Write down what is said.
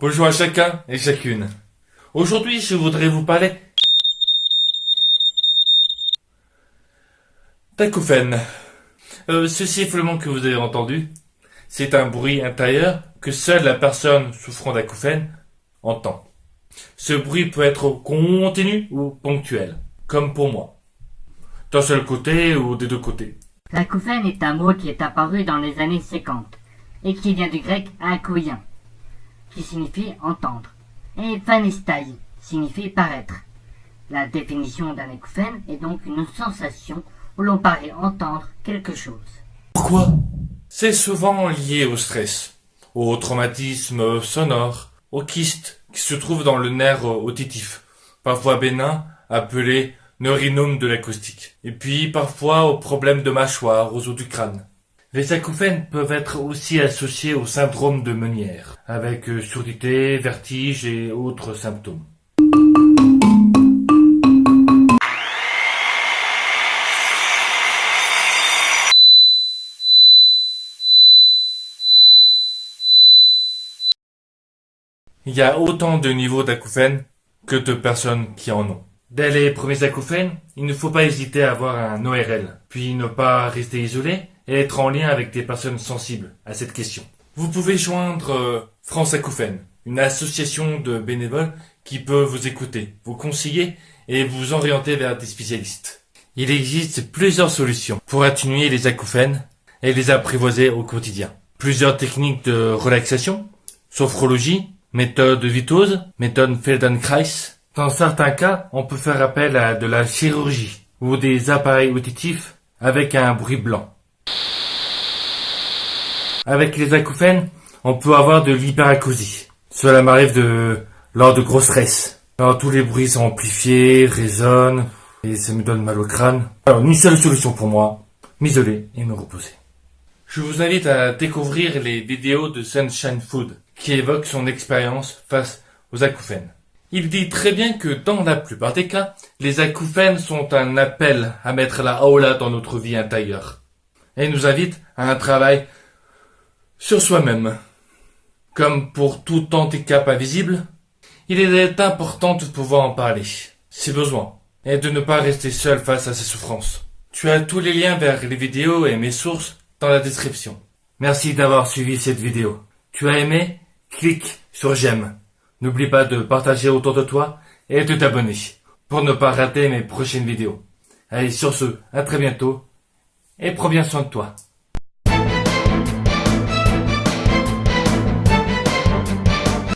Bonjour à chacun et chacune. Aujourd'hui, je voudrais vous parler d'acouphènes. Euh, ce sifflement que vous avez entendu, c'est un bruit intérieur que seule la personne souffrant d'acouphènes entend. Ce bruit peut être continu ou ponctuel, comme pour moi. D'un seul côté ou des deux côtés. L'acouphène est un mot qui est apparu dans les années 50 et qui vient du grec akouien, qui signifie entendre, et phanestai signifie paraître. La définition d'un acouphène est donc une sensation où l'on paraît entendre quelque chose. Pourquoi? C'est souvent lié au stress, au traumatisme sonore, au kyste qui se trouve dans le nerf auditif, parfois bénin, appelé neurinome de l'acoustique, et puis parfois aux problèmes de mâchoire, aux os du crâne. Les acouphènes peuvent être aussi associés au syndrome de Meunière, avec euh, surdité, vertige et autres symptômes. Il y a autant de niveaux d'acouphènes que de personnes qui en ont. Dès les premiers acouphènes, il ne faut pas hésiter à avoir un ORL, puis ne pas rester isolé et être en lien avec des personnes sensibles à cette question. Vous pouvez joindre euh, France Acouphènes, une association de bénévoles qui peut vous écouter, vous conseiller et vous orienter vers des spécialistes. Il existe plusieurs solutions pour atténuer les acouphènes et les apprivoiser au quotidien. Plusieurs techniques de relaxation, sophrologie, méthode Vitose, méthode Feldenkrais, dans certains cas, on peut faire appel à de la chirurgie ou des appareils auditifs avec un bruit blanc. Avec les acouphènes, on peut avoir de l'hyperacousie. Cela m'arrive de lors de gros stress. Alors tous les bruits sont amplifiés, résonnent, et ça me donne mal au crâne. Alors une seule solution pour moi, m'isoler et me reposer. Je vous invite à découvrir les vidéos de Sunshine Food qui évoquent son expérience face aux acouphènes. Il dit très bien que dans la plupart des cas, les acouphènes sont un appel à mettre la aula dans notre vie intérieure et nous invite à un travail sur soi-même. Comme pour tout handicap invisible, il est important de pouvoir en parler, si besoin, et de ne pas rester seul face à ses souffrances. Tu as tous les liens vers les vidéos et mes sources dans la description. Merci d'avoir suivi cette vidéo. Tu as aimé? Clique sur j'aime. N'oublie pas de partager autour de toi et de t'abonner pour ne pas rater mes prochaines vidéos. Allez, sur ce, à très bientôt et prends bien soin de toi.